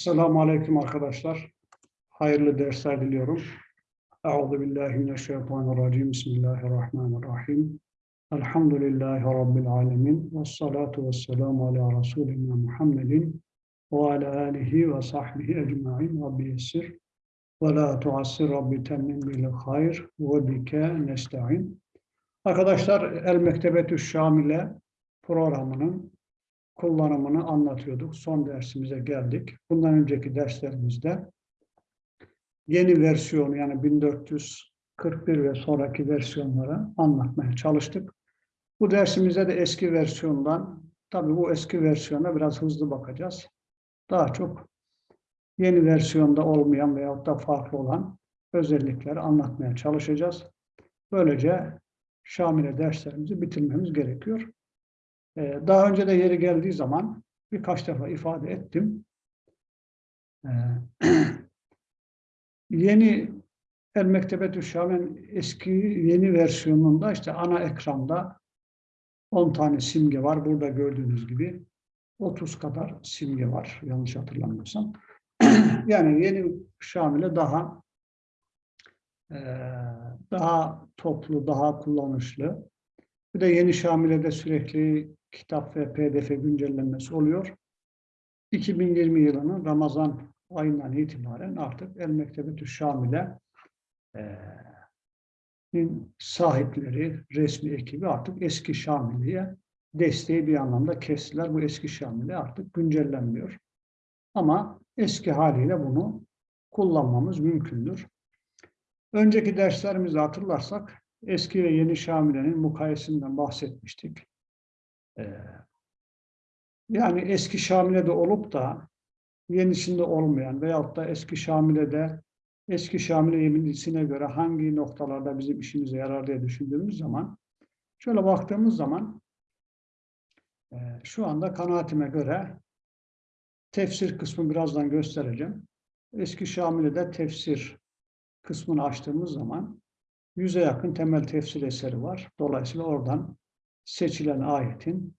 Selamun Aleyküm arkadaşlar. Hayırlı dersler diliyorum. Euzu billahi mineşşeytanirracim. Bismillahirrahmanirrahim. Elhamdülillahi Rabbil alemin. Ve salatu ve selamu ala Resulina Muhammedin ve ala alihi ve sahbihi ecma'in. Rabbi yessir ve la tuassir Rabbi temmin bil hayr ve bike nesta'in. Arkadaşlar El Mektebetü Şamile programının kullanımını anlatıyorduk. Son dersimize geldik. Bundan önceki derslerimizde yeni versiyonu yani 1441 ve sonraki versiyonları anlatmaya çalıştık. Bu dersimizde de eski versiyondan, tabii bu eski versiyona biraz hızlı bakacağız. Daha çok yeni versiyonda olmayan veyahut da farklı olan özellikleri anlatmaya çalışacağız. Böylece Şamile derslerimizi bitirmemiz gerekiyor. Ee, daha önce de yeri geldiği zaman birkaç defa ifade ettim. Ee, yeni El Mektebetü Şam'ın eski yeni versiyonunda işte ana ekranda 10 tane simge var. Burada gördüğünüz gibi 30 kadar simge var yanlış hatırlamıyorsam. yani yeni Şamil'e daha daha toplu, daha kullanışlı. Bir de yeni Şamile'de sürekli kitap ve pdf güncellenmesi oluyor. 2020 yılının Ramazan ayından itibaren artık El Mektebetü Şamile e, sahipleri, resmi ekibi artık eski Şamile'ye desteği bir anlamda kestiler. Bu eski Şamile artık güncellenmiyor. Ama eski haliyle bunu kullanmamız mümkündür. Önceki derslerimizi hatırlarsak eski ve yeni Şamile'nin mukayesinden bahsetmiştik. Ee, yani eski Şamile'de olup da yenisinde olmayan veyahut da eski Şamile'de eski Şamile yeminisine göre hangi noktalarda bizim işimize yarar diye düşündüğümüz zaman şöyle baktığımız zaman e, şu anda kanaatime göre tefsir kısmı birazdan göstereceğim. Eski Şamile'de tefsir kısmını açtığımız zaman yüze yakın temel tefsir eseri var. Dolayısıyla oradan seçilen ayetin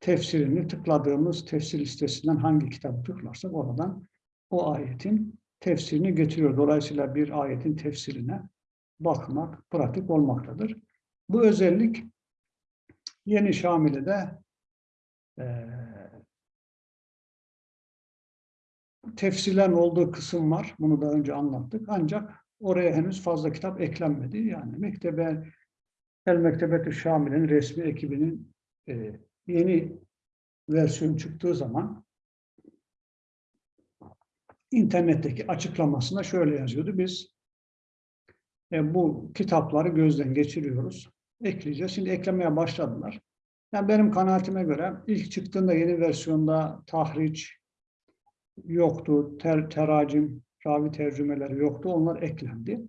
tefsirini tıkladığımız tefsir listesinden hangi kitabı tıklarsak oradan o ayetin tefsirini getiriyor. Dolayısıyla bir ayetin tefsirine bakmak pratik olmaktadır. Bu özellik Yeni Şamile'de e, tefsirlerin olduğu kısım var. Bunu da önce anlattık. Ancak oraya henüz fazla kitap eklenmedi. Yani mektebe El Mektebetü Şamil'in resmi ekibinin e, yeni versiyon çıktığı zaman internetteki açıklamasında şöyle yazıyordu. Biz e, bu kitapları gözden geçiriyoruz. Ekleyeceğiz. Şimdi eklemeye başladılar. Yani benim kanaatime göre ilk çıktığında yeni versiyonda tahriç yoktu, ter, teracim, ravi tercümeleri yoktu. Onlar eklendi.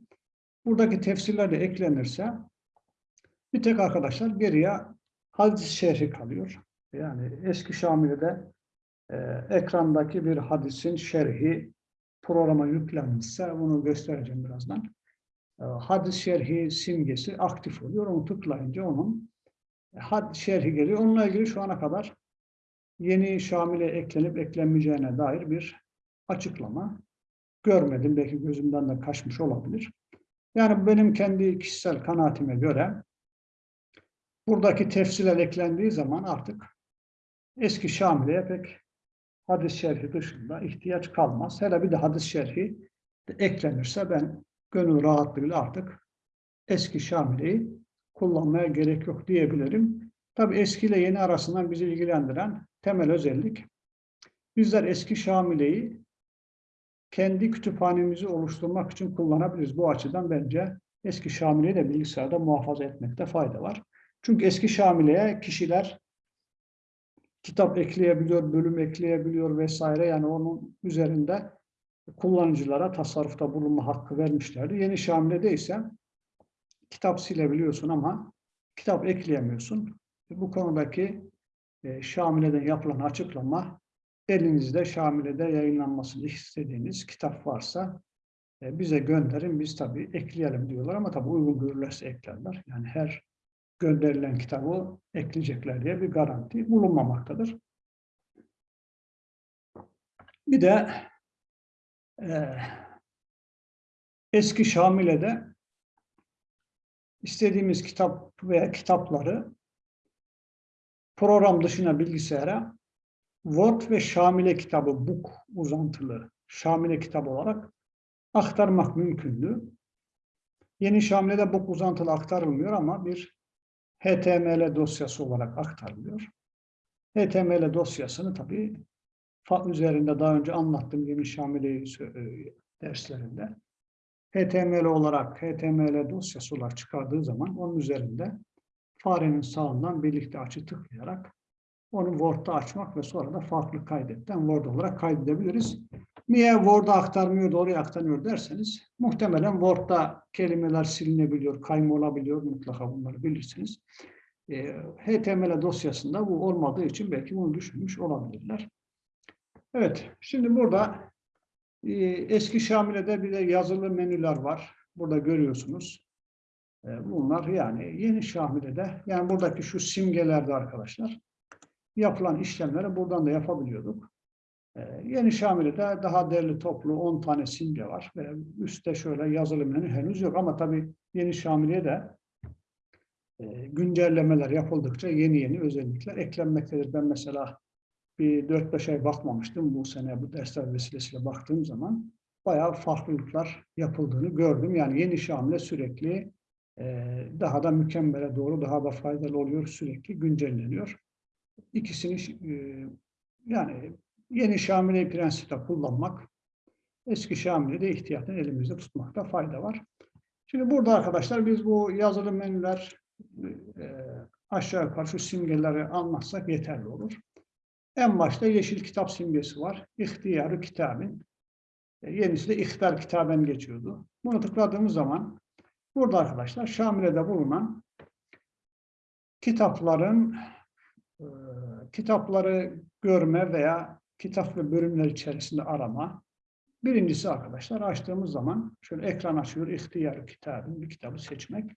Buradaki tefsirler de eklenirse bir tek arkadaşlar geriye hadis şerhi kalıyor. Yani eski Şamile'de e, ekrandaki bir hadisin şerhi programa yüklenmişse bunu göstereceğim birazdan. E, hadis şerhi simgesi aktif oluyor. Onu tıklayınca onun hadis şerhi geliyor. Onunla ilgili şu ana kadar yeni Şamil'e eklenip eklenmeyeceğine dair bir açıklama görmedim. Belki gözümden de kaçmış olabilir. Yani benim kendi kişisel kanaatime göre buradaki tefsirler eklendiği zaman artık eski Şamile'ye pek hadis şerhi dışında ihtiyaç kalmaz. Hele bir de hadis şerhi de eklenirse ben gönül rahatlığıyla artık eski Şamile'yi kullanmaya gerek yok diyebilirim. Tabi eski ile yeni arasından bizi ilgilendiren temel özellik bizler eski Şamile'yi kendi kütüphanemizi oluşturmak için kullanabiliriz. Bu açıdan bence eski Şamile'yi de bilgisayarda muhafaza etmekte fayda var. Çünkü eski Şamile'ye kişiler kitap ekleyebiliyor, bölüm ekleyebiliyor vesaire. Yani onun üzerinde kullanıcılara tasarrufta bulunma hakkı vermişlerdi. Yeni Şamile'de ise kitap silebiliyorsun ama kitap ekleyemiyorsun. Bu konudaki e, Şamile'den yapılan açıklama elinizde Şamile'de yayınlanmasını istediğiniz kitap varsa e, bize gönderin. Biz tabii ekleyelim diyorlar ama tabii uygun görülürse eklerler. Yani her gönderilen kitabı ekleyecekler diye bir garanti bulunmamaktadır. Bir de e, eski Şamile'de istediğimiz kitap veya kitapları program dışına bilgisayara Word ve Şamile kitabı, book uzantılı Şamile kitabı olarak aktarmak mümkündü. Yeni Şamile'de book uzantılı aktarılmıyor ama bir HTML dosyası olarak aktarılıyor. HTML dosyasını tabii fa- üzerinde daha önce anlattım yeni Şamile derslerinde. HTML olarak HTML dosyası olarak çıkardığı zaman onun üzerinde farenin sağından birlikte açı tıklayarak onu Word'da açmak ve sonra da farklı kaydetten Word olarak kaydedebiliriz. Niye Word'a aktarmıyor da oraya aktarmıyor derseniz muhtemelen Word'da kelimeler silinebiliyor, kayma olabiliyor mutlaka bunları bilirsiniz. E, HTML dosyasında bu olmadığı için belki bunu düşünmüş olabilirler. Evet, şimdi burada e, eski Şamile'de bir de yazılı menüler var. Burada görüyorsunuz. E, bunlar yani yeni Şamile'de, yani buradaki şu simgelerde arkadaşlar yapılan işlemleri buradan da yapabiliyorduk. Ee, Yeni Şamile'de daha derli toplu 10 tane simge var. Ve üstte şöyle yazılı menü henüz yok ama tabii Yeni Şamile'ye de e, güncellemeler yapıldıkça yeni yeni özellikler eklenmektedir. Ben mesela bir 4-5 ay bakmamıştım. Bu sene bu dersler vesilesiyle baktığım zaman bayağı farklılıklar yapıldığını gördüm. Yani Yeni Şamile sürekli e, daha da mükemmele doğru daha da faydalı oluyor. Sürekli güncelleniyor. İkisini e, yani yeni Şamile prensipte kullanmak, eski Şamile de ihtiyaten elimizde tutmakta fayda var. Şimdi burada arkadaşlar biz bu yazılı menüler e, aşağı yukarı şu simgeleri anlatsak yeterli olur. En başta yeşil kitap simgesi var. İhtiyarı kitabın. E, yenisi de ihtar kitaben geçiyordu. Bunu tıkladığımız zaman burada arkadaşlar Şamile'de bulunan kitapların e, kitapları görme veya kitap ve bölümler içerisinde arama. Birincisi arkadaşlar açtığımız zaman şöyle ekran açıyor, ihtiyar kitabın bir kitabı seçmek.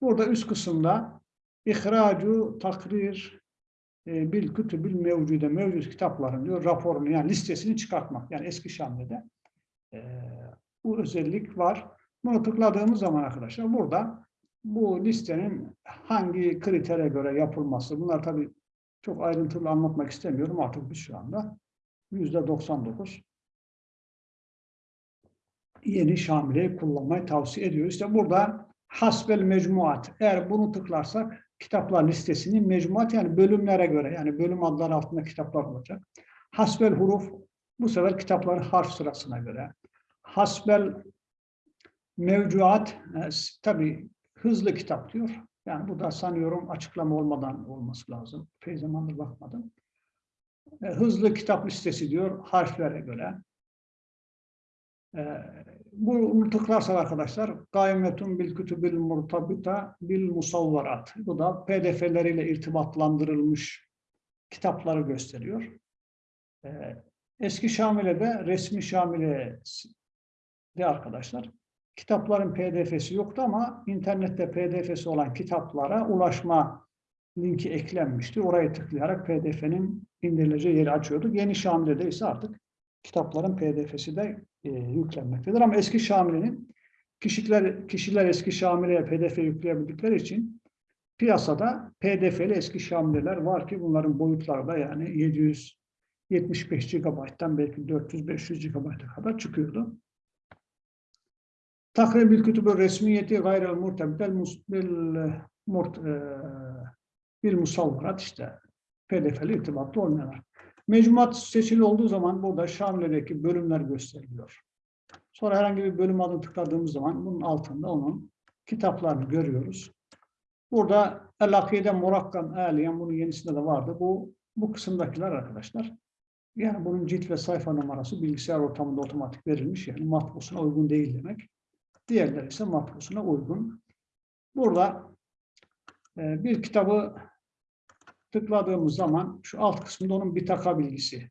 Burada üst kısımda ihracu takrir e, bil kütübül mevcude mevcut kitapların diyor raporunu yani listesini çıkartmak. Yani eski Şamlı'da e, bu özellik var. Bunu tıkladığımız zaman arkadaşlar burada bu listenin hangi kritere göre yapılması bunlar tabii çok ayrıntılı anlatmak istemiyorum artık biz şu anda yüzde 99 yeni Şamile'yi kullanmayı tavsiye ediyoruz. İşte burada hasbel mecmuat. Eğer bunu tıklarsak kitaplar listesinin mecmuat yani bölümlere göre yani bölüm adları altında kitaplar olacak. Hasbel huruf bu sefer kitapların harf sırasına göre. Hasbel mevcuat e, tabi hızlı kitap diyor. Yani bu da sanıyorum açıklama olmadan olması lazım. Pey zamandır bakmadım. E, hızlı kitap listesi diyor harflere göre. E, bu tıklarsak arkadaşlar gaymetun bil kütübil murtabita bil musavvarat. Bu da pdf'leriyle irtibatlandırılmış kitapları gösteriyor. E, eski Şamile'de resmi Şamile de arkadaşlar kitapların pdf'si yoktu ama internette pdf'si olan kitaplara ulaşma linki eklenmişti. Oraya tıklayarak pdf'nin indirileceği yeri açıyorduk. Yeni Şamile'de ise artık kitapların pdf'si de e, yüklenmektedir. Ama eski Şamile'nin kişiler, kişiler eski Şamile'ye pdf yükleyebildikleri için piyasada pdf'li eski Şamile'ler var ki bunların boyutları da yani 775 GB'dan belki 400-500 GB'a kadar çıkıyordu. Murtebitel bil, murt, e, bil musavvarat işte pdf'li irtibatlı olmayanlar. Mecmuat seçili olduğu zaman burada Şamile'deki bölümler gösteriliyor. Sonra herhangi bir bölüm adını tıkladığımız zaman bunun altında onun kitaplarını görüyoruz. Burada El-Akide Murakkam Aliyen bunun yenisinde de vardı. Bu, bu kısımdakiler arkadaşlar. Yani bunun cilt ve sayfa numarası bilgisayar ortamında otomatik verilmiş. Yani matbusuna uygun değil demek. Diğerleri ise matbusuna uygun. Burada e, bir kitabı tıkladığımız zaman şu alt kısmında onun bir taka bilgisi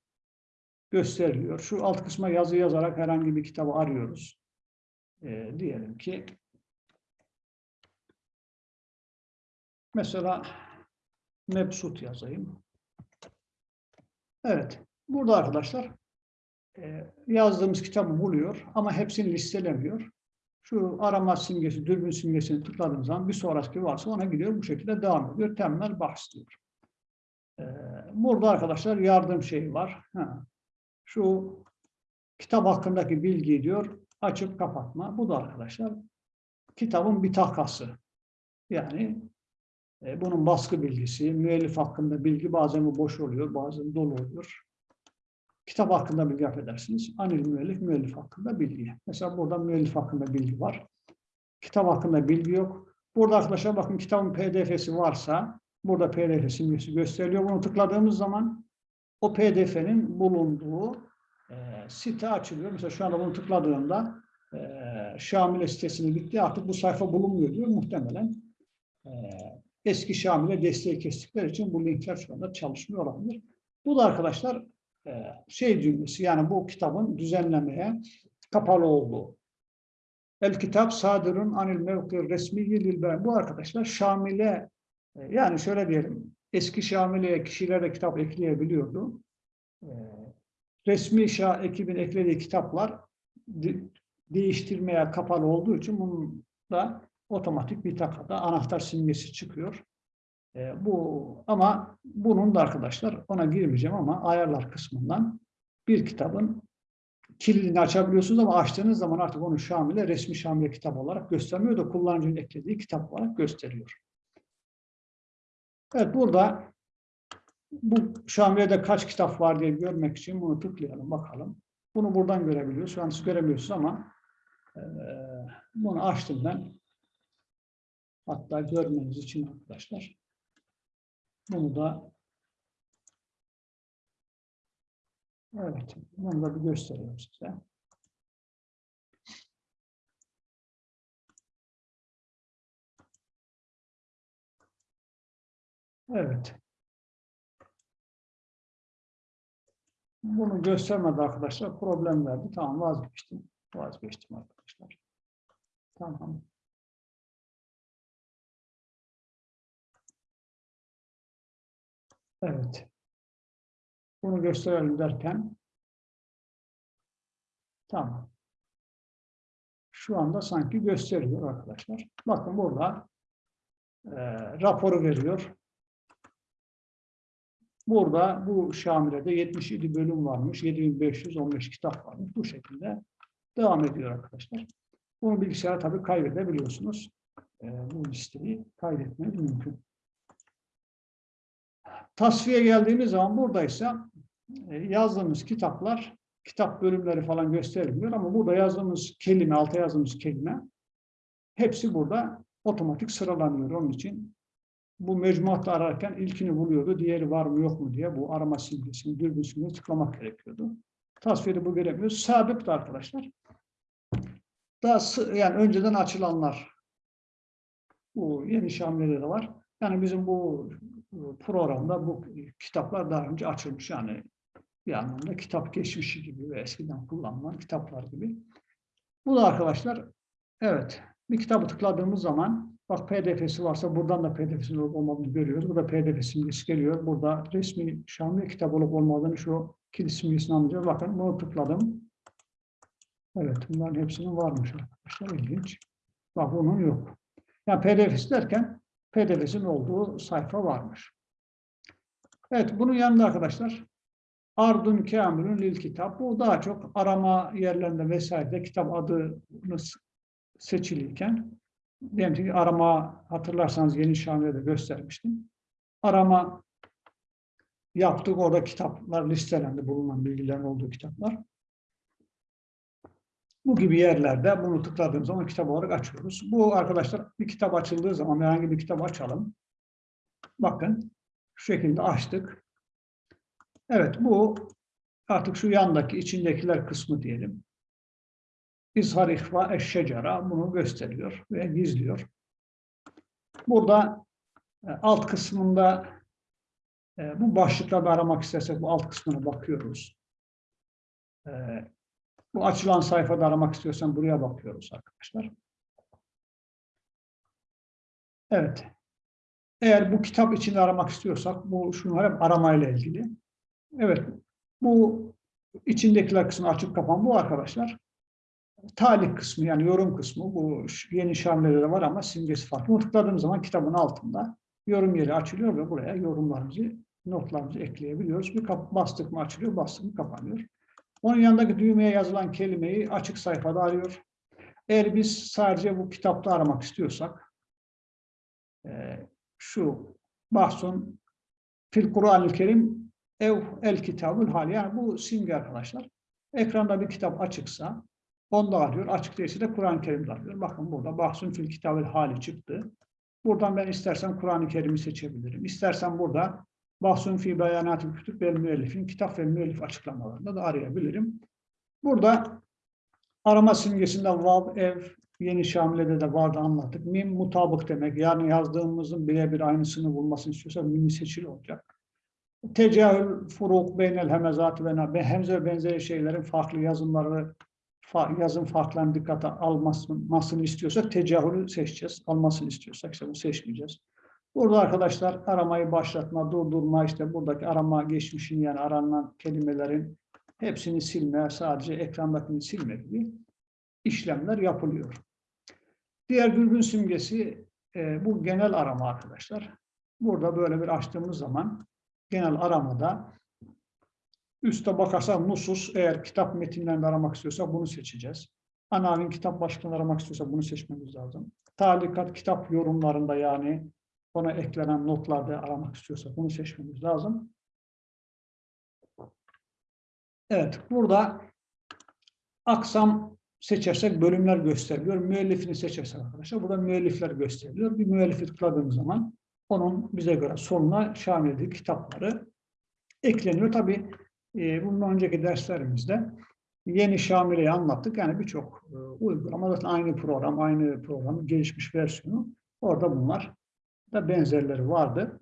gösteriliyor. Şu alt kısma yazı yazarak herhangi bir kitabı arıyoruz. E, diyelim ki mesela Mebsut yazayım. Evet. Burada arkadaşlar e, yazdığımız kitabı buluyor ama hepsini listelemiyor. Şu arama simgesi, dürbün simgesini tıkladığımız zaman bir sonraki varsa ona gidiyor. Bu şekilde devam ediyor. Temel bahs diyor. E, burada arkadaşlar yardım şeyi var. Ha. Şu kitap hakkındaki bilgi diyor açıp kapatma. Bu da arkadaşlar kitabın bir takası. Yani e, bunun baskı bilgisi, müellif hakkında bilgi bazen bu boş oluyor, bazen dolu oluyor. Kitap hakkında bilgi affedersiniz. Anil müellif, müellif hakkında bilgi. Mesela burada müellif hakkında bilgi var. Kitap hakkında bilgi yok. Burada arkadaşlar bakın kitabın pdf'si varsa burada pdf simgesi gösteriliyor. Bunu tıkladığımız zaman o pdf'nin bulunduğu e, site açılıyor. Mesela şu anda bunu tıkladığımda e, Şamile sitesine gitti. Artık bu sayfa bulunmuyor diyor. Muhtemelen e, eski Şamile desteği kestikleri için bu linkler şu anda çalışmıyor olabilir. Bu da arkadaşlar şey cümlesi yani bu kitabın düzenlemeye kapalı olduğu. El kitap sadirun anil mevki resmi lil Bu arkadaşlar Şamile e, yani şöyle diyelim eski Şamile'ye kişiler kitap ekleyebiliyordu. E, resmi Şah ekibin eklediği kitaplar değiştirmeye kapalı olduğu için bunun da otomatik bir takada anahtar simgesi çıkıyor. E, bu ama bunun da arkadaşlar ona girmeyeceğim ama ayarlar kısmından bir kitabın kilidini açabiliyorsunuz ama açtığınız zaman artık onu Şamil'e resmi Şamil'e kitap olarak göstermiyor da kullanıcının eklediği kitap olarak gösteriyor. Evet burada bu Şamile'de kaç kitap var diye görmek için bunu tıklayalım bakalım. Bunu buradan görebiliyoruz. Şu an siz göremiyorsunuz ama e, bunu açtım ben. Hatta görmeniz için arkadaşlar. Bunu da evet, bunu da bir göstereyim size. Evet. Bunu göstermedi arkadaşlar. Problem verdi. Tamam vazgeçtim. Vazgeçtim arkadaşlar. Tamam. Evet. Bunu gösterelim derken tamam. Şu anda sanki gösteriyor arkadaşlar. Bakın burada e, raporu veriyor. Burada bu Şamile'de 77 bölüm varmış, 7515 kitap varmış. Bu şekilde devam ediyor arkadaşlar. Bunu bilgisayara tabii kaydedebiliyorsunuz. E, bu listeyi kaydetmeniz mümkün. Tasfiye geldiğimiz zaman buradaysa e, yazdığımız kitaplar, kitap bölümleri falan gösterilmiyor ama burada yazdığımız kelime, alta yazdığımız kelime hepsi burada otomatik sıralanıyor. Onun için bu mecmuatta ararken ilkini buluyordu, diğeri var mı yok mu diye bu arama simgesini, dürbün simgesini tıklamak gerekiyordu. Tasfiyede bu göremiyoruz. Sabık da arkadaşlar. Daha yani önceden açılanlar. Bu yeni de var. Yani bizim bu programda bu kitaplar daha önce açılmış. Yani bir anlamda kitap geçmişi gibi ve eskiden kullanılan kitaplar gibi. Bu da arkadaşlar evet bir kitabı tıkladığımız zaman bak pdf'si varsa buradan da pdf'sinin olup olmadığını görüyoruz. Burada pdf simgesi geliyor. Burada resmi Şamil kitap olup olmadığını şu kilit simgesini anlayacağız. Bakın bunu tıkladım. Evet bunların hepsinin varmış arkadaşlar. İlginç. Bak bunun yok. Yani pdf'si derken pdf'sinin olduğu sayfa varmış. Evet, bunun yanında arkadaşlar Ardun Kamil'ün Lil Kitap. Bu daha çok arama yerlerinde vesairede kitap adını seçilirken diyelim ki arama hatırlarsanız yeni Şami'de de göstermiştim. Arama yaptık. Orada kitaplar listelendi. Bulunan bilgilerin olduğu kitaplar. Bu gibi yerlerde bunu tıkladığımız zaman kitap olarak açıyoruz. Bu arkadaşlar bir kitap açıldığı zaman herhangi bir kitap açalım. Bakın şu şekilde açtık. Evet bu artık şu yandaki içindekiler kısmı diyelim. İzhar ihva eşşecara bunu gösteriyor ve gizliyor. Burada e, alt kısmında e, bu başlıklarda aramak istersek bu alt kısmına bakıyoruz. Bu açılan sayfada aramak istiyorsan buraya bakıyoruz arkadaşlar. Evet. Eğer bu kitap için aramak istiyorsak bu şunlar hep aramayla ilgili. Evet. Bu içindekiler kısmı açık kapan bu arkadaşlar. Talik kısmı yani yorum kısmı bu yeni şamilede de var ama simgesi farklı. Bunu tıkladığımız zaman kitabın altında yorum yeri açılıyor ve buraya yorumlarımızı, notlarımızı ekleyebiliyoruz. Bir bastık mı açılıyor, bastık mı kapanıyor. Onun yanındaki düğmeye yazılan kelimeyi açık sayfada arıyor. Eğer biz sadece bu kitapta aramak istiyorsak e, şu bahsun fil Kur'an-ı Kerim ev el kitabül hal yani bu simge arkadaşlar. Ekranda bir kitap açıksa onda arıyor. Açık değilse de Kur'an-ı Kerim'de arıyor. Bakın burada bahsun fil kitabül hali çıktı. Buradan ben istersen Kur'an-ı Kerim'i seçebilirim. İstersen burada bahsun fi beyanatı kütüb ve müellifin kitap ve müellif açıklamalarında da arayabilirim. Burada arama simgesinde vav, ev, yeni şamilede de vardı anlattık. Mim mutabık demek. Yani yazdığımızın birebir aynısını bulmasını istiyorsa mimi seçili olacak. Tecahül furuk beynel hemezatı ve hemze ve benzeri şeylerin farklı yazımları yazım farklarını dikkate almasını istiyorsak tecahülü seçeceğiz. Almasını istiyorsak işte bunu seçmeyeceğiz. Burada arkadaşlar aramayı başlatma, durdurma, işte buradaki arama geçmişin yani aranan kelimelerin hepsini silme, sadece ekrandakini silme gibi işlemler yapılıyor. Diğer dürbün simgesi e, bu genel arama arkadaşlar. Burada böyle bir açtığımız zaman genel aramada üste bakarsak nusus eğer kitap metinlerinde aramak istiyorsak bunu seçeceğiz. Anavin kitap başlığını aramak istiyorsak bunu seçmemiz lazım. Talikat kitap yorumlarında yani ona eklenen notlarda aramak istiyorsak bunu seçmemiz lazım. Evet, burada aksam seçersek bölümler gösteriliyor. Müellifini seçersek arkadaşlar burada müellifler gösteriliyor. Bir müellifi tıkladığımız zaman onun bize göre sonuna şamil kitapları ekleniyor. Tabii e, bundan önceki derslerimizde yeni şamileyi anlattık. Yani birçok e, uygulama zaten aynı program, aynı programın gelişmiş versiyonu. Orada bunlar da benzerleri vardı.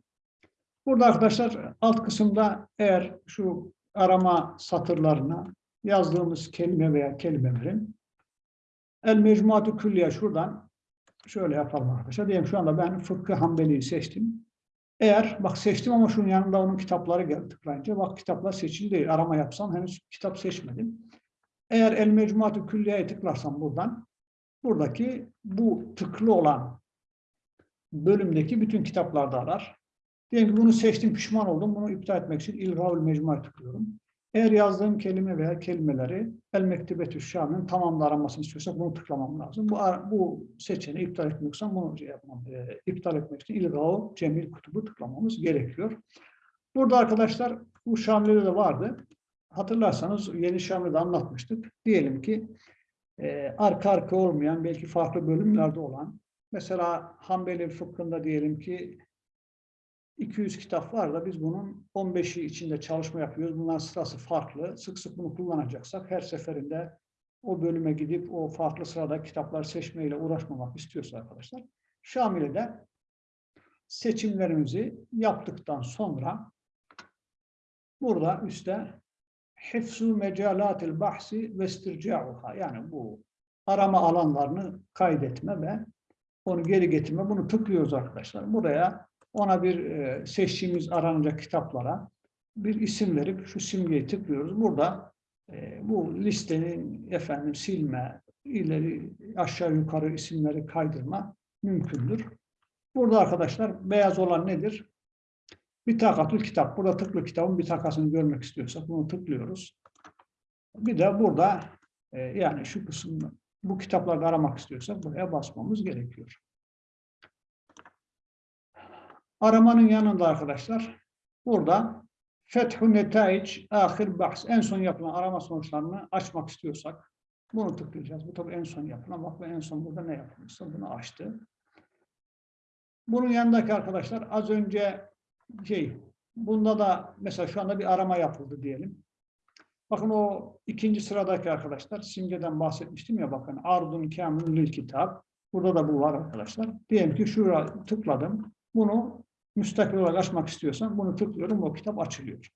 Burada arkadaşlar alt kısımda eğer şu arama satırlarına yazdığımız kelime veya kelimelerin el mecmuatü külliye şuradan şöyle yapalım arkadaşlar. Diyelim şu anda ben fıkkı hanbeliyi seçtim. Eğer bak seçtim ama şunun yanında onun kitapları geldi tıklayınca bak kitaplar seçili değil. Arama yapsam henüz kitap seçmedim. Eğer el mecmuatü külliyeye tıklarsam buradan buradaki bu tıklı olan bölümdeki bütün kitaplarda arar. Diyelim ki bunu seçtim, pişman oldum. Bunu iptal etmek için ilgavül mecmuaya tıklıyorum. Eğer yazdığım kelime veya kelimeleri El Mektebetü Şam'ın tamamla aramasını istiyorsak bunu tıklamam lazım. Bu, bu seçeneği iptal etmek için bunu şey yapmam, e, iptal etmek için İlgav Cemil Kutubu tıklamamız gerekiyor. Burada arkadaşlar bu Şamil'de de vardı. Hatırlarsanız yeni Şamil'de anlatmıştık. Diyelim ki e, arka arka olmayan belki farklı bölümlerde olan mesela Hanbeli fıkhında diyelim ki 200 kitap var da biz bunun 15'i içinde çalışma yapıyoruz. Bunların sırası farklı. Sık sık bunu kullanacaksak her seferinde o bölüme gidip o farklı sırada kitaplar seçmeyle uğraşmamak istiyorsa arkadaşlar Şamile'de seçimlerimizi yaptıktan sonra burada üstte hifzu mecalatil bahsi ve istirca'uha yani bu arama alanlarını kaydetme ve onu geri getirme bunu tıklıyoruz arkadaşlar. Buraya ona bir e, seçtiğimiz aranacak kitaplara bir isim verip şu simgeyi tıklıyoruz. Burada e, bu listenin efendim silme, ileri aşağı yukarı isimleri kaydırma mümkündür. Burada arkadaşlar beyaz olan nedir? Bir takatül kitap. Burada tıklı kitabın bir takasını görmek istiyorsak bunu tıklıyoruz. Bir de burada e, yani şu kısımda bu kitaplarda aramak istiyorsak buraya basmamız gerekiyor. Aramanın yanında arkadaşlar burada Fethu Netaic Ahir Bahs en son yapılan arama sonuçlarını açmak istiyorsak bunu tıklayacağız. Bu tabii en son yapılan. Bak en son burada ne yapılmışsa bunu açtı. Bunun yanındaki arkadaşlar az önce şey bunda da mesela şu anda bir arama yapıldı diyelim. Bakın o ikinci sıradaki arkadaşlar simgeden bahsetmiştim ya bakın Ardun Kamil Lil Kitap. Burada da bu var arkadaşlar. Diyelim ki şuraya tıkladım. Bunu müstakil olarak açmak istiyorsam bunu tıklıyorum. O kitap açılıyor.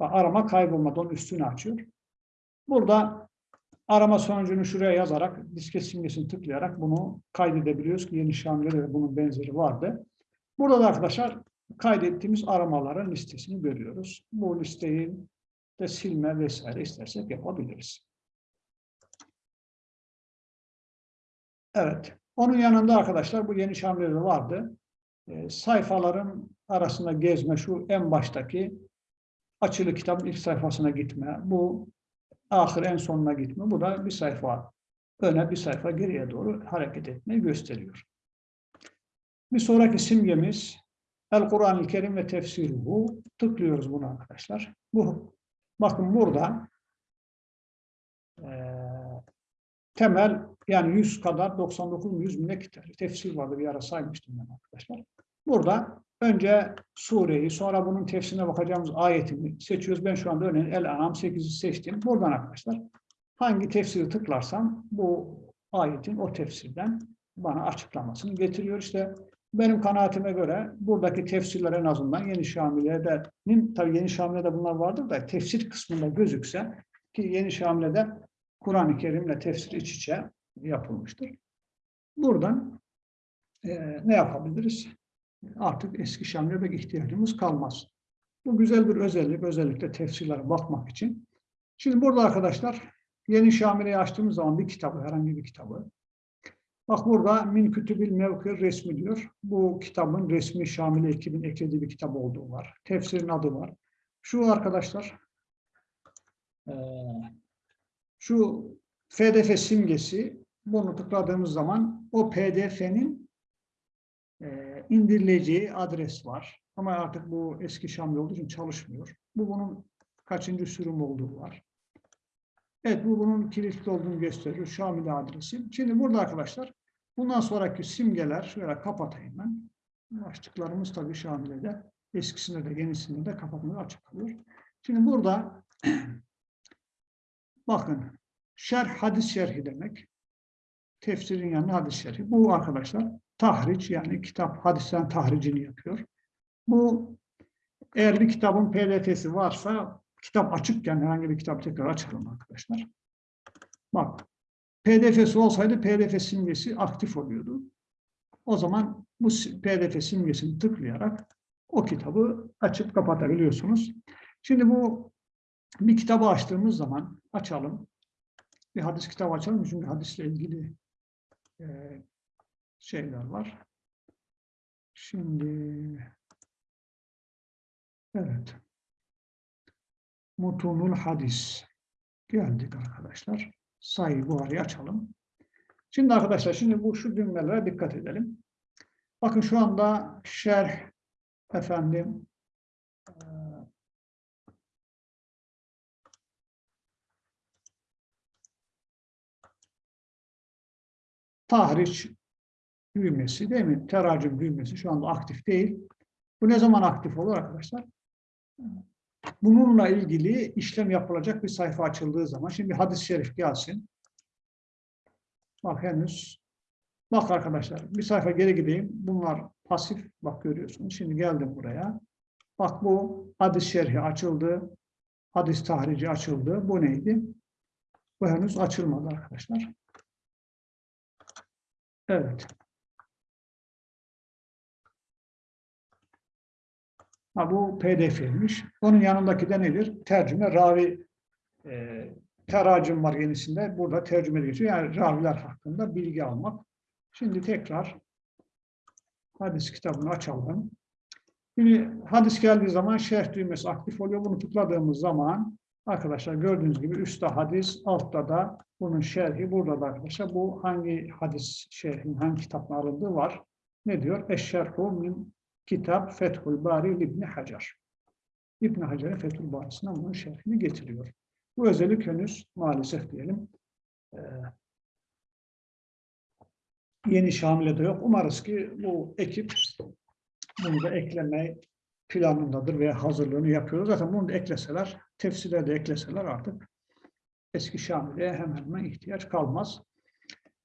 Bak, arama kaybolmadan üstünü açıyor. Burada arama sonucunu şuraya yazarak disket simgesini tıklayarak bunu kaydedebiliyoruz ki yeni Şamil'de de bunun benzeri vardı. Burada da arkadaşlar kaydettiğimiz aramaların listesini görüyoruz. Bu listenin de silme vesaire istersek yapabiliriz. Evet. Onun yanında arkadaşlar bu yeni Şamil'de vardı. E, sayfaların arasında gezme şu en baştaki açılı kitabın ilk sayfasına gitme. Bu ahir en sonuna gitme. Bu da bir sayfa öne bir sayfa geriye doğru hareket etmeyi gösteriyor. Bir sonraki simgemiz El Kur'an-ı Kerim ve tefsiruhu. Tıklıyoruz bunu arkadaşlar. Bu bakın burada e, temel yani 100 kadar 99 100 bine tefsir vardı bir ara saymıştım ben arkadaşlar. Burada önce sureyi sonra bunun tefsirine bakacağımız ayetini seçiyoruz. Ben şu anda örneğin El-Anam 8'i seçtim. Buradan arkadaşlar hangi tefsiri tıklarsam bu ayetin o tefsirden bana açıklamasını getiriyor. İşte benim kanaatime göre buradaki tefsirler en azından Yeni Şamile'de'nin, tabii Yeni Şamile'de bunlar vardır da tefsir kısmında gözükse ki Yeni Şamile'de Kur'an-ı Kerim'le tefsir iç içe yapılmıştır. Buradan e, ne yapabiliriz? Artık eski Şamile'de ihtiyacımız kalmaz. Bu güzel bir özellik, özellikle tefsirlere bakmak için. Şimdi burada arkadaşlar Yeni Şamile'yi açtığımız zaman bir kitabı, herhangi bir kitabı. Bak burada Min Kütübil Mevkir resmi diyor. Bu kitabın resmi Şamile ekibin eklediği bir kitap olduğu var. Tefsirin adı var. Şu arkadaşlar şu FDF simgesi bunu tıkladığımız zaman o PDF'nin indirileceği adres var. Ama artık bu eski Şamil olduğu için çalışmıyor. Bu bunun kaçıncı sürüm olduğu var. Evet bu bunun kilitli olduğunu gösteriyor. Şamil adresi. Şimdi burada arkadaşlar bundan sonraki simgeler şöyle kapatayım ben. Başlıklarımız tabii Şamile'de eskisinde de yenisinde de kapatmayı açık kalıyor. Şimdi burada bakın şerh hadis şerhi demek. Tefsirin yanında hadis şerhi. Bu arkadaşlar tahriç yani kitap hadisten tahricini yapıyor. Bu eğer bir kitabın pdf'si varsa kitap açıkken herhangi bir kitap tekrar açalım arkadaşlar. Bak pdf'si olsaydı pdf simgesi aktif oluyordu. O zaman bu pdf simgesini tıklayarak o kitabı açıp kapatabiliyorsunuz. Şimdi bu bir kitabı açtığımız zaman açalım. Bir hadis kitabı açalım çünkü hadisle ilgili e, şeyler var. Şimdi evet. Mutunul hadis. Geldik arkadaşlar. Sayı buharı açalım. Şimdi arkadaşlar şimdi bu şu cümlelere dikkat edelim. Bakın şu anda şerh efendim e, tahriş düğmesi değil mi? Teracüm düğmesi şu anda aktif değil. Bu ne zaman aktif olur arkadaşlar? Bununla ilgili işlem yapılacak bir sayfa açıldığı zaman, şimdi hadis-i şerif gelsin. Bak henüz, bak arkadaşlar bir sayfa geri gideyim. Bunlar pasif, bak görüyorsunuz. Şimdi geldim buraya. Bak bu hadis şerhi açıldı. Hadis tahrici açıldı. Bu neydi? Bu henüz açılmadı arkadaşlar. Evet. Ha, bu pdf'ymiş. Onun yanındaki de nedir? Tercüme, ravi e, teracüm var yenisinde. Burada tercüme geçiyor. Yani raviler hakkında bilgi almak. Şimdi tekrar hadis kitabını açalım. Şimdi hadis geldiği zaman şerh düğmesi aktif oluyor. Bunu tıkladığımız zaman arkadaşlar gördüğünüz gibi üstte hadis, altta da bunun şerhi. Burada da arkadaşlar bu hangi hadis şerhin, hangi kitapla alındığı var. Ne diyor? Eşşerhu min kitap Fethul Bari İbni Hacer. İbn Hacer'in Fethul Bari'sinden bunun şerhini getiriyor. Bu özellik henüz maalesef diyelim e, yeni Şamile'de yok. Umarız ki bu ekip bunu da ekleme planındadır veya hazırlığını yapıyoruz. Zaten bunu da ekleseler, tefsire de ekleseler artık eski Şamile'ye hemen hemen ihtiyaç kalmaz.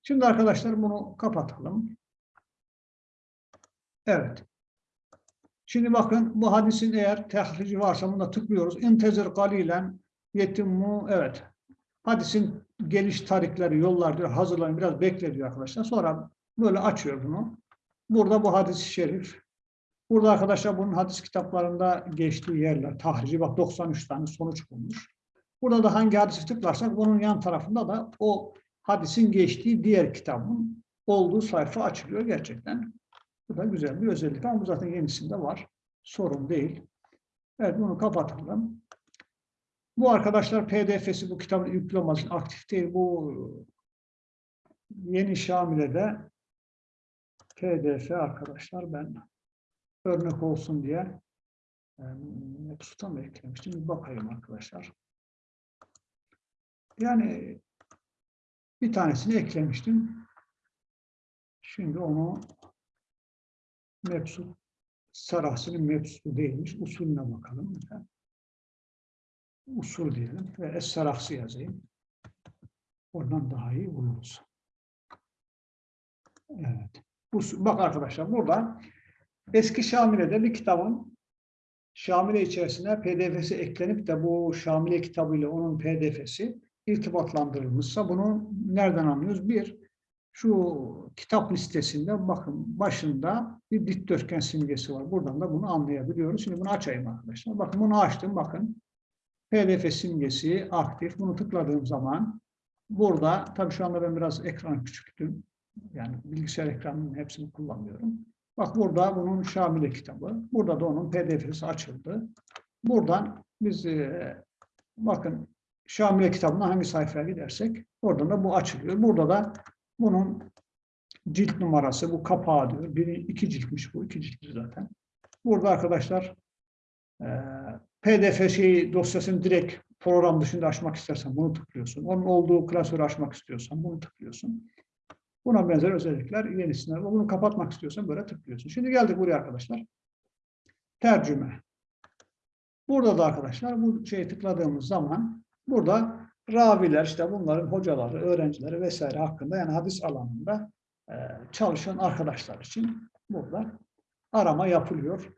Şimdi arkadaşlar bunu kapatalım. Evet. Şimdi bakın bu hadisin eğer tehrici varsa bunda tıklıyoruz. İntezir galilen yetimmu evet. Hadisin geliş tarihleri, yollar diyor, hazırlanın biraz bekle diyor arkadaşlar. Sonra böyle açıyor bunu. Burada bu hadis-i şerif Burada arkadaşlar bunun hadis kitaplarında geçtiği yerler, tahrici bak 93 tane sonuç bulmuş. Burada da hangi hadisi tıklarsak bunun yan tarafında da o hadisin geçtiği diğer kitabın olduğu sayfa açılıyor gerçekten. Bu da güzel bir özellik ama bu zaten yenisinde var. Sorun değil. Evet bunu kapatalım. Bu arkadaşlar PDF'si bu kitabın yüklemesi aktif değil. Bu yeni Şamile'de PDF arkadaşlar ben örnek olsun diye Mepsut'a mı eklemiştim? Bir bakayım arkadaşlar. Yani bir tanesini eklemiştim. Şimdi onu Mepsut Sarahsı'nın Mepsut'u değilmiş. Usulüne bakalım. Usul diyelim ve Es-Sarahsı yazayım. Oradan daha iyi buluruz. Evet. Usul, bak arkadaşlar burada eski Şamile'de bir kitabın Şamile içerisine PDF'si eklenip de bu Şamile kitabıyla onun PDF'si irtibatlandırılmışsa bunu nereden anlıyoruz? Bir, şu kitap listesinde bakın başında bir dikdörtgen simgesi var. Buradan da bunu anlayabiliyoruz. Şimdi bunu açayım arkadaşlar. Bakın bunu açtım. Bakın PDF simgesi aktif. Bunu tıkladığım zaman burada tabii şu anda ben biraz ekran küçülttüm. Yani bilgisayar ekranının hepsini kullanmıyorum. Bak burada bunun Şamile kitabı. Burada da onun PDF'si açıldı. Buradan biz e, bakın Şamile kitabına hangi sayfaya gidersek oradan da bu açılıyor. Burada da bunun cilt numarası, bu kapağı diyor. Biri iki ciltmiş bu, iki ciltli zaten. Burada arkadaşlar e, PDF şeyi dosyasını direkt program dışında açmak istersen bunu tıklıyorsun. Onun olduğu klasörü açmak istiyorsan bunu tıklıyorsun. Buna benzer özellikler yenisine. Bunu kapatmak istiyorsan böyle tıklıyorsun. Şimdi geldik buraya arkadaşlar. Tercüme. Burada da arkadaşlar bu şeyi tıkladığımız zaman burada raviler işte bunların hocaları, öğrencileri vesaire hakkında yani hadis alanında e, çalışan arkadaşlar için burada arama yapılıyor.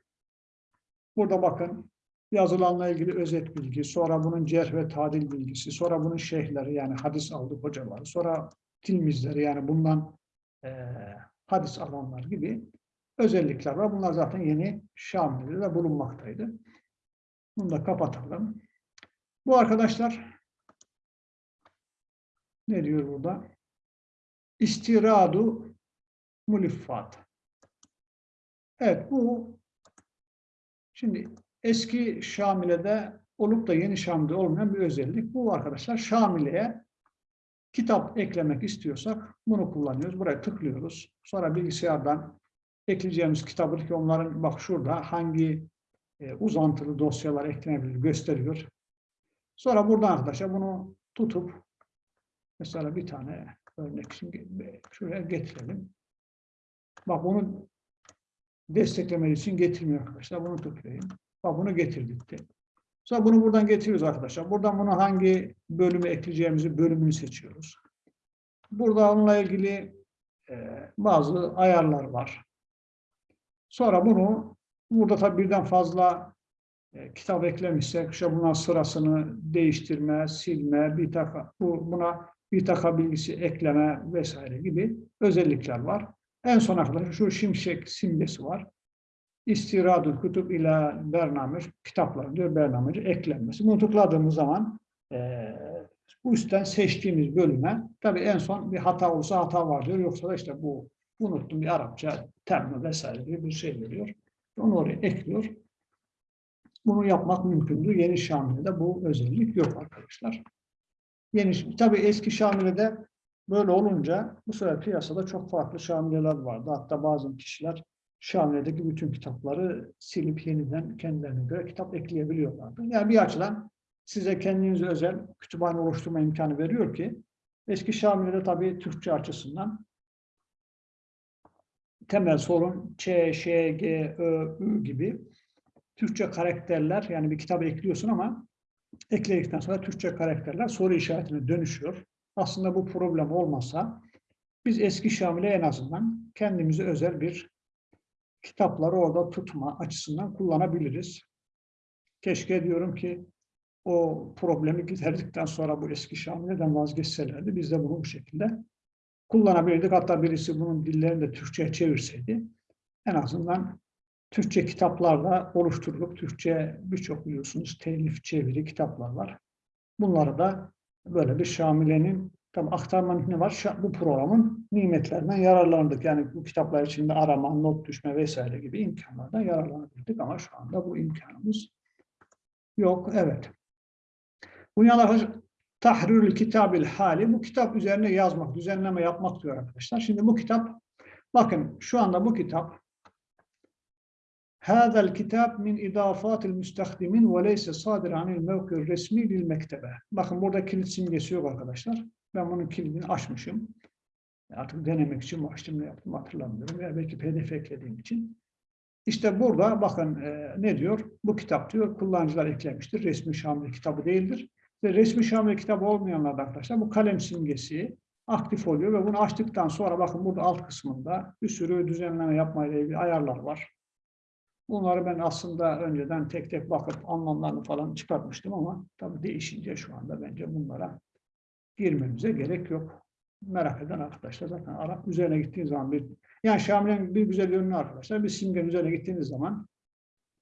Burada bakın yazılanla ilgili özet bilgi, sonra bunun cerh ve tadil bilgisi, sonra bunun şeyhleri yani hadis aldı hocaları, sonra tilmizleri yani bundan e, hadis alanlar gibi özellikler var. Bunlar zaten yeni Şamil'de bulunmaktaydı. Bunu da kapatalım. Bu arkadaşlar ne diyor burada? İstiradu muliffat. Evet bu şimdi eski Şamile'de olup da yeni Şamile'de olmayan bir özellik. Bu arkadaşlar Şamile'ye kitap eklemek istiyorsak bunu kullanıyoruz. Buraya tıklıyoruz. Sonra bilgisayardan ekleyeceğimiz kitabı ki onların bak şurada hangi e, uzantılı dosyalar eklenebilir gösteriyor. Sonra buradan arkadaşlar bunu tutup mesela bir tane örnek şimdi şuraya getirelim. Bak bunu desteklemeli için getirmiyor arkadaşlar. Bunu tıklayayım. Bak bunu getirdik. Sonra bunu buradan getiriyoruz arkadaşlar. Buradan bunu hangi bölümü ekleyeceğimizi bölümünü seçiyoruz. Burada onunla ilgili e, bazı ayarlar var. Sonra bunu burada tabii birden fazla e, kitap eklemişsek işte buna sırasını değiştirme, silme, bir taka, bu, buna bir taka bilgisi ekleme vesaire gibi özellikler var. En son arkadaşlar şu şimşek simgesi var. İstiradul kutub ila bernamir, kitaplar diyor bernamir eklenmesi. Bunu tıkladığımız zaman e, bu üstten seçtiğimiz bölüme tabii en son bir hata olsa hata var diyor. Yoksa da işte bu unuttum bir Arapça termi vesaire gibi bir şey veriyor. Onu oraya ekliyor. Bunu yapmak mümkündür. Yeni Şamile'de bu özellik yok arkadaşlar. Yeni, tabii eski Şamile'de böyle olunca bu sefer piyasada çok farklı Şamileler vardı. Hatta bazı kişiler Şamile'deki bütün kitapları silip yeniden kendilerine göre kitap ekleyebiliyorlardı. Yani bir açıdan size kendinize özel kütüphane oluşturma imkanı veriyor ki eski Şamile'de tabii Türkçe açısından temel sorun Ç, Ş, G, Ö, Ü gibi Türkçe karakterler yani bir kitap ekliyorsun ama ekledikten sonra Türkçe karakterler soru işaretine dönüşüyor. Aslında bu problem olmasa biz eski Şamil'e en azından kendimize özel bir kitapları orada tutma açısından kullanabiliriz. Keşke diyorum ki o problemi giderdikten sonra bu eski Şamile'den vazgeçselerdi biz de bunu bu şekilde kullanabilirdik. Hatta birisi bunun dillerini de Türkçe'ye çevirseydi en azından Türkçe kitaplarla oluşturulup Türkçe birçok biliyorsunuz telif çeviri kitaplar var. Bunları da böyle bir Şamile'nin tabi aktarmanın ne var? Bu programın nimetlerinden yararlandık. Yani bu kitaplar içinde arama, not düşme vesaire gibi imkanlardan yararlanabildik ama şu anda bu imkanımız yok. Evet. Bunyalar tahrirül kitabil hali bu kitap üzerine yazmak, düzenleme yapmak diyor arkadaşlar. Şimdi bu kitap bakın şu anda bu kitap هذا الكتاب من إضافات المستخدمين وليس صادر عن الموقع الرسمي للمكتبة. Bakın burada kilit simgesi yok arkadaşlar. Ben bunun kilidini açmışım. Artık denemek için mi açtım ne yaptım hatırlamıyorum. Ya belki pdf eklediğim için. İşte burada bakın e, ne diyor? Bu kitap diyor kullanıcılar eklemiştir. Resmi Şamil kitabı değildir. Ve resmi Şamil kitabı olmayanlar da arkadaşlar bu kalem simgesi aktif oluyor ve bunu açtıktan sonra bakın burada alt kısmında bir sürü düzenleme yapmayla ilgili ayarlar var. Bunları ben aslında önceden tek tek bakıp anlamlarını falan çıkartmıştım ama tabii değişince şu anda bence bunlara girmemize gerek yok. Merak eden arkadaşlar zaten Arap üzerine gittiğiniz zaman bir yani Şamil'in bir güzel yönünü arkadaşlar bir simgenin üzerine gittiğiniz zaman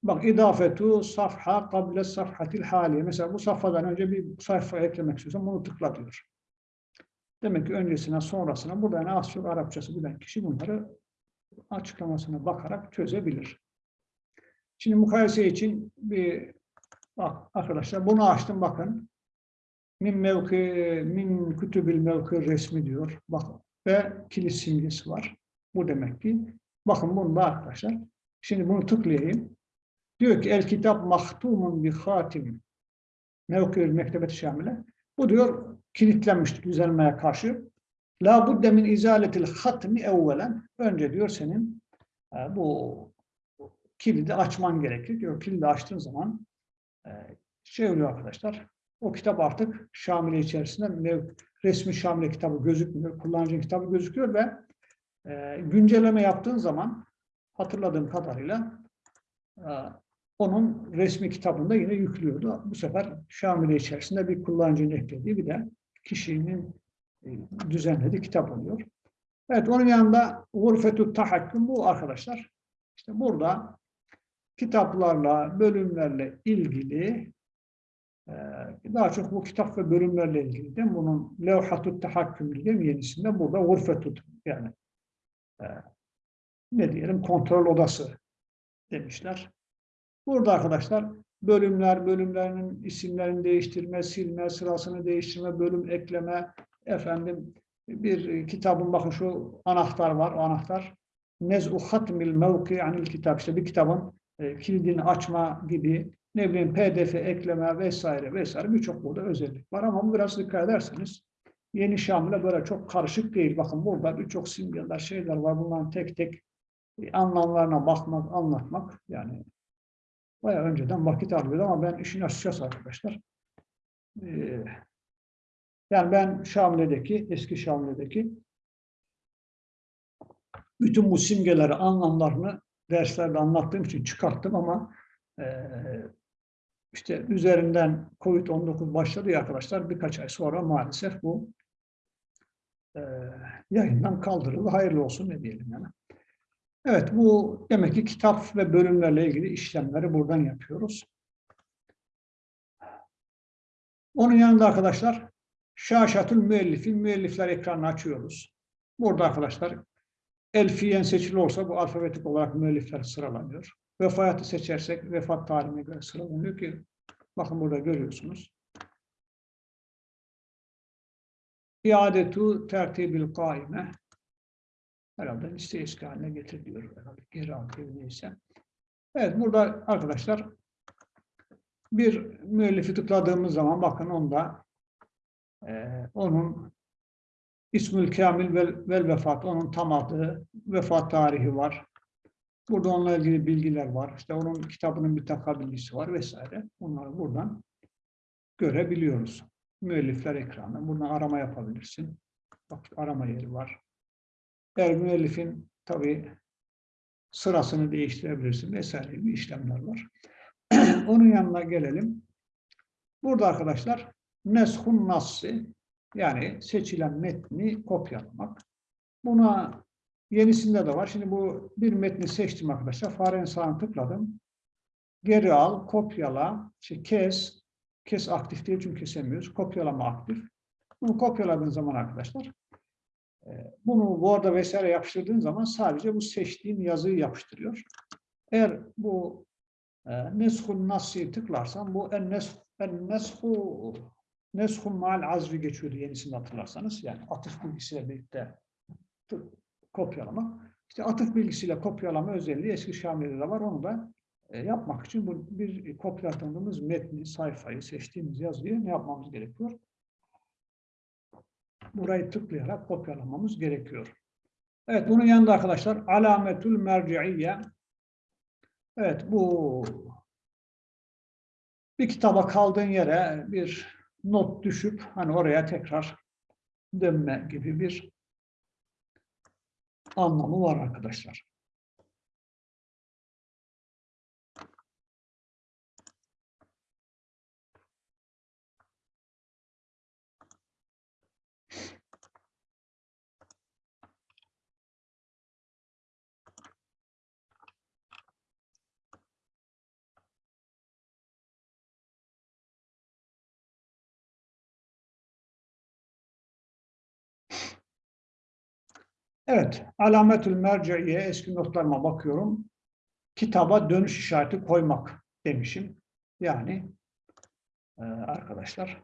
bak idafetu safha kable safhatil haliye mesela bu safhadan önce bir sayfa eklemek istiyorsan bunu tıkla diyor. Demek ki öncesine sonrasına burada yani az çok Arapçası bilen kişi bunları açıklamasına bakarak çözebilir. Şimdi mukayese için bir bak arkadaşlar bunu açtım bakın. Min mevki min kütübil mevki resmi diyor. Bakın ve kilit simgesi var. Bu demek ki bakın bunda arkadaşlar. Şimdi bunu tıklayayım. Diyor ki el kitap mahtumun bi hatim mevki mektebet şamile. Bu diyor kilitlenmiş düzelmeye karşı. La budde min izaletil hatmi evvelen. Önce diyor senin e, bu kilidi açman gerekir. Diyor kilidi açtığın zaman e, şey oluyor arkadaşlar. O kitap artık Şamile içerisinde resmi Şamile kitabı gözükmüyor. Kullanıcı kitabı gözüküyor ve e, güncelleme yaptığın zaman hatırladığım kadarıyla e, onun resmi kitabında yine yüklüyordu. Bu sefer Şamile içerisinde bir kullanıcının eklediği bir de kişinin e, düzenlediği kitap oluyor. Evet onun yanında Gurfetü Tahakküm bu arkadaşlar. İşte burada kitaplarla, bölümlerle ilgili e, daha çok bu kitap ve bölümlerle ilgili de bunun levhatut tahakküm diye yenisinde burada gurfetut yani e, ne diyelim kontrol odası demişler. Burada arkadaşlar bölümler, bölümlerinin isimlerini değiştirme, silme, sırasını değiştirme, bölüm ekleme, efendim bir kitabın bakın şu anahtar var, o anahtar nez'u hatmil mevki anil kitap işte bir kitabın e, kilidini açma gibi ne bileyim pdf ekleme vesaire vesaire birçok burada özellik var ama biraz dikkat ederseniz yeni Şamil'e böyle çok karışık değil. Bakın burada birçok simgeler şeyler var. Bunların tek tek anlamlarına bakmak, anlatmak yani bayağı önceden vakit alıyordu ama ben işin açıkçası arkadaşlar e, yani ben Şamile'deki, eski Şamile'deki bütün bu simgeleri, anlamlarını derslerde anlattığım için çıkarttım ama e, işte üzerinden Covid-19 başladı ya arkadaşlar birkaç ay sonra maalesef bu e, yayından kaldırıldı. Hayırlı olsun ne diyelim yani. Evet bu demek ki kitap ve bölümlerle ilgili işlemleri buradan yapıyoruz. Onun yanında arkadaşlar Şaşatül müellifin müellifler ekranını açıyoruz. Burada arkadaşlar elfiyen seçili olsa bu alfabetik olarak müellifler sıralanıyor. Vefatı seçersek vefat tarihine göre sıralanıyor ki bakın burada görüyorsunuz. İadetu tertibil kaime herhalde liste eski haline geri alıyor neyse. Evet burada arkadaşlar bir müellifi tıkladığımız zaman bakın onda e, onun İsmül Kamil vel, vel vefat, onun tam adı, vefat tarihi var. Burada onunla ilgili bilgiler var. İşte onun kitabının bir takabilisi var vesaire. Bunları buradan görebiliyoruz. Müellifler ekranı. Buradan arama yapabilirsin. Bak arama yeri var. Eğer müellifin tabii sırasını değiştirebilirsin vesaire gibi işlemler var. onun yanına gelelim. Burada arkadaşlar neshun nassi yani seçilen metni kopyalamak. Buna Yenisinde de var. Şimdi bu bir metni seçtim arkadaşlar. Farenin sağını tıkladım. Geri al, kopyala, işte kes. Kes aktif değil çünkü kesemiyoruz. Kopyalama aktif. Bunu kopyaladığın zaman arkadaşlar e, bunu Word'a vesaire yapıştırdığın zaman sadece bu seçtiğin yazıyı yapıştırıyor. Eğer bu e, Neshun Nasi'yi tıklarsan bu en neshu neshun mal azvi geçiyordu yenisini hatırlarsanız. Yani atıf bilgisiyle birlikte kopyalama. İşte atıf bilgisiyle kopyalama özelliği eski Şami'de de var. Onu da e, yapmak için bu bir kopyaladığımız metni, sayfayı, seçtiğimiz yazıyı ne yapmamız gerekiyor? Burayı tıklayarak kopyalamamız gerekiyor. Evet, bunun yanında arkadaşlar alametül merci'iyye. Evet, bu bir kitaba kaldığın yere bir not düşüp hani oraya tekrar dönme gibi bir anlamı var arkadaşlar. Evet, alametül merciye eski notlarıma bakıyorum. Kitaba dönüş işareti koymak demişim. Yani e, arkadaşlar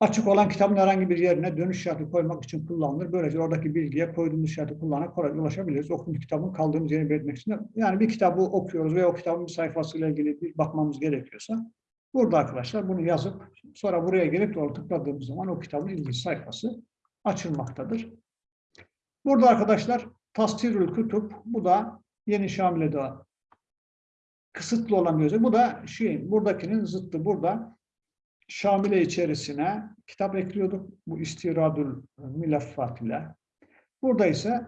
açık olan kitabın herhangi bir yerine dönüş işareti koymak için kullanılır. Böylece oradaki bilgiye koyduğumuz işareti kullanarak kolayca ulaşabiliriz. Okuduğumuz kitabın kaldığımız yeri belirtmek için. Yani bir kitabı okuyoruz ve o kitabın bir sayfasıyla ilgili bir bakmamız gerekiyorsa burada arkadaşlar bunu yazıp sonra buraya gelip doğru tıkladığımız zaman o kitabın ilgili sayfası açılmaktadır. Burada arkadaşlar tasdirül kütüp bu da yeni Şamile'de kısıtlı olan bir özellik. Bu da şey, buradakinin zıttı. Burada Şamile içerisine kitap ekliyorduk. Bu istiradül mülaffat ile. Burada ise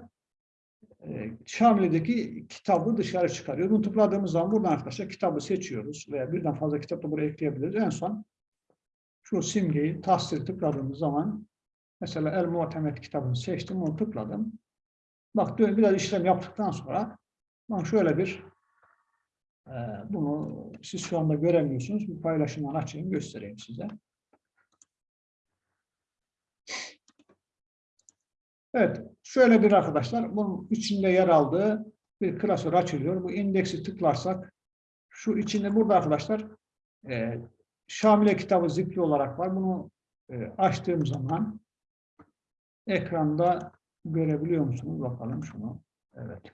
e, Şamile'deki kitabı dışarı çıkarıyor. Bunu tıkladığımız zaman buradan arkadaşlar kitabı seçiyoruz veya birden fazla kitap da buraya ekleyebiliriz. En son şu simgeyi tasdir tıkladığımız zaman Mesela El Muhtemet kitabını seçtim, onu tıkladım. Bak biraz işlem yaptıktan sonra bak şöyle bir e, bunu siz şu anda göremiyorsunuz. Bir paylaşımdan açayım, göstereyim size. Evet, şöyle bir arkadaşlar, bunun içinde yer aldığı bir klasör açılıyor. Bu indeksi tıklarsak, şu içinde burada arkadaşlar e, Şamile kitabı zipli olarak var. Bunu e, açtığım zaman Ekranda görebiliyor musunuz? Bakalım şunu. Evet.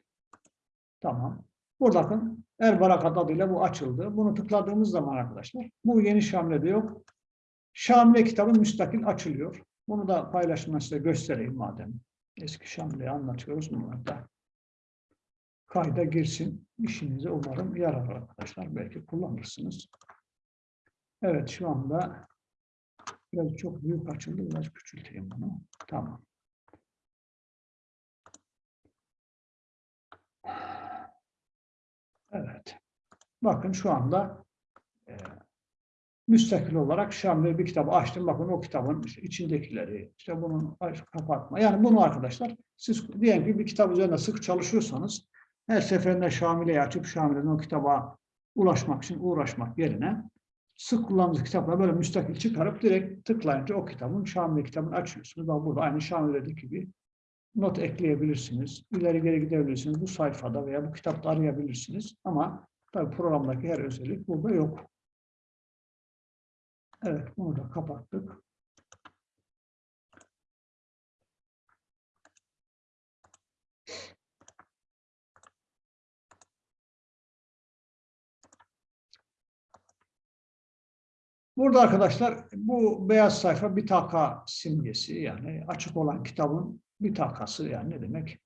Tamam. Burada bakın El Barakat adıyla bu açıldı. Bunu tıkladığımız zaman arkadaşlar bu yeni Şamle'de yok. Şamile kitabı müstakil açılıyor. Bunu da paylaşımla size göstereyim madem. Eski Şamle'yi anlatıyoruz. Bunlar da kayda girsin. İşinize umarım yarar arkadaşlar. Belki kullanırsınız. Evet şu anda Biraz çok büyük açıldı. Biraz küçülteyim bunu. Tamam. Evet. Bakın şu anda e, müstakil olarak Şam'da bir kitabı açtım. Bakın o kitabın içindekileri, işte bunun kapatma. Yani bunu arkadaşlar siz diyelim ki bir kitap üzerinde sık çalışıyorsanız her seferinde Şamile'yi açıp Şamile'den o kitaba ulaşmak için uğraşmak yerine sık kullandığınız kitapları böyle müstakil çıkarıp direkt tıklayınca o kitabın Şamil kitabını açıyorsunuz. Bak burada aynı Şamile'deki gibi not ekleyebilirsiniz. İleri geri gidebilirsiniz. Bu sayfada veya bu kitapta arayabilirsiniz. Ama tabii programdaki her özellik burada yok. Evet, bunu da kapattık. Burada arkadaşlar bu beyaz sayfa bir taka simgesi yani açık olan kitabın bir takası yani ne demek?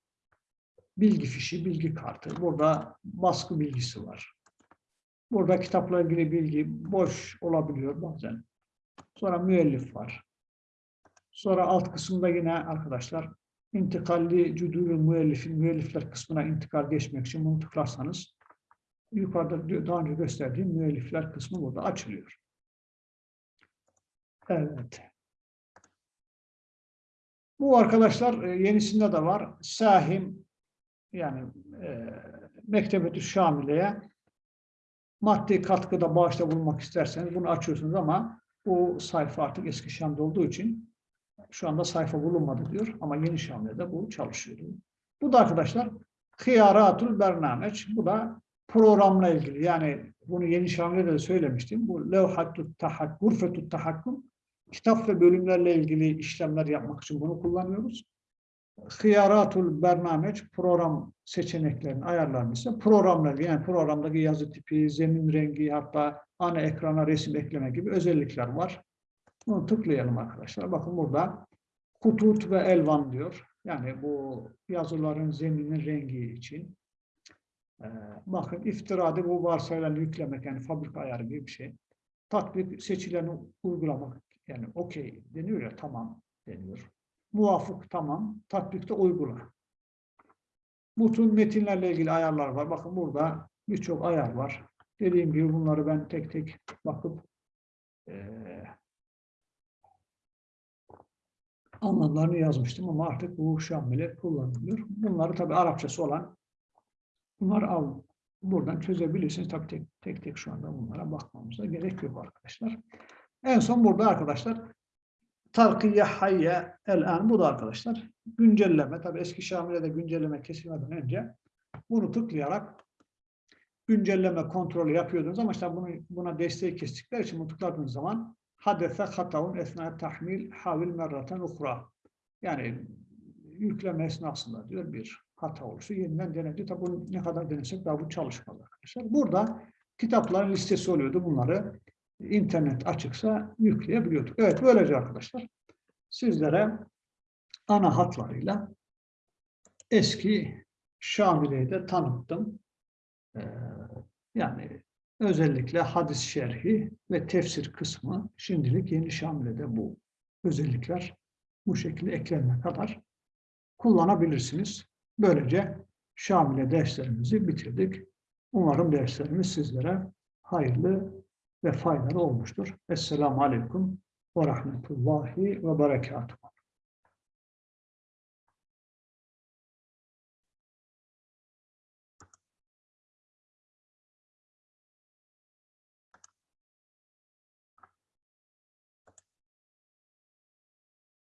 Bilgi fişi, bilgi kartı. Burada baskı bilgisi var. Burada kitapla ilgili bilgi boş olabiliyor bazen. Sonra müellif var. Sonra alt kısımda yine arkadaşlar intikalli cüdülü müellifin müellifler kısmına intikal geçmek için bunu tıklarsanız yukarıda daha önce gösterdiğim müellifler kısmı burada açılıyor. Evet. Bu arkadaşlar e, yenisinde de var. Sahim yani e, Mektebetü Şamile'ye maddi katkıda bağışta bulunmak isterseniz bunu açıyorsunuz ama bu sayfa artık eski Şam'da olduğu için şu anda sayfa bulunmadı diyor ama yeni Şam'da bu çalışıyor. Bu da arkadaşlar Hıyaratul Bernameç. Bu da programla ilgili. Yani bunu yeni Şam'da de söylemiştim. Bu levhatut tahak, gurfetut tahakkum kitap ve bölümlerle ilgili işlemler yapmak için bunu kullanıyoruz. Hıyaratul Bernameç program seçeneklerini ayarlarını ise programlar yani programdaki yazı tipi, zemin rengi hatta ana ekrana resim ekleme gibi özellikler var. Bunu tıklayalım arkadaşlar. Bakın burada kutut ve elvan diyor. Yani bu yazıların zeminin rengi için. Ee, bakın iftirada bu varsayılan yüklemek yani fabrika ayarı gibi bir şey. Tatbik seçileni uygulamak yani okey deniyor ya tamam deniyor. Muvafık tamam. Tatbikte uygula. Bütün metinlerle ilgili ayarlar var. Bakın burada birçok ayar var. Dediğim gibi bunları ben tek tek bakıp eee anlamlarını yazmıştım ama artık bu şamile kullanılıyor. Bunları tabi Arapçası olan bunları al buradan çözebilirsiniz. Tabi tek, tek tek şu anda bunlara bakmamıza gerek yok arkadaşlar. En son burada arkadaşlar Talkiye hayye el an bu da arkadaşlar güncelleme. Tabi eski Şamil'e de güncelleme kesilmeden önce bunu tıklayarak güncelleme kontrolü yapıyordunuz ama işte bunu, buna desteği kestikler için tıkladığınız zaman hadese hatavun esna tahmil havil merraten ukra. Yani yükleme esnasında diyor bir hata olursa yeniden denedi. Tabi bunu ne kadar denesek daha bu çalışmalı arkadaşlar. Burada kitapların listesi oluyordu. Bunları internet açıksa yükleyebiliyorduk. Evet böylece arkadaşlar sizlere ana hatlarıyla eski Şamile'yi de tanıttım. Ee, yani özellikle hadis şerhi ve tefsir kısmı şimdilik yeni Şamile'de bu özellikler bu şekilde eklenene kadar kullanabilirsiniz. Böylece Şamile derslerimizi bitirdik. Umarım derslerimiz sizlere hayırlı ve faydalı olmuştur. Esselamu Aleyküm ve Rahmetullahi ve Berekatuhu.